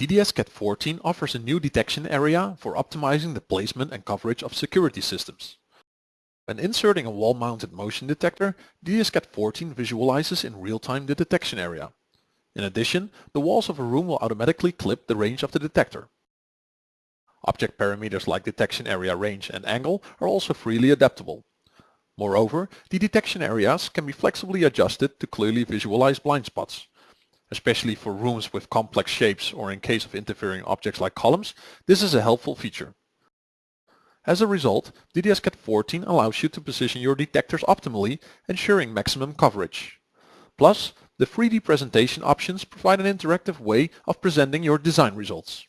DDS-CAD 14 offers a new detection area for optimizing the placement and coverage of security systems. When inserting a wall-mounted motion detector, DDS-CAD 14 visualizes in real-time the detection area. In addition, the walls of a room will automatically clip the range of the detector. Object parameters like detection area range and angle are also freely adaptable. Moreover, the detection areas can be flexibly adjusted to clearly visualize blind spots. Especially for rooms with complex shapes or in case of interfering objects like columns, this is a helpful feature. As a result, DDS-CAD 14 allows you to position your detectors optimally, ensuring maximum coverage. Plus, the 3D presentation options provide an interactive way of presenting your design results.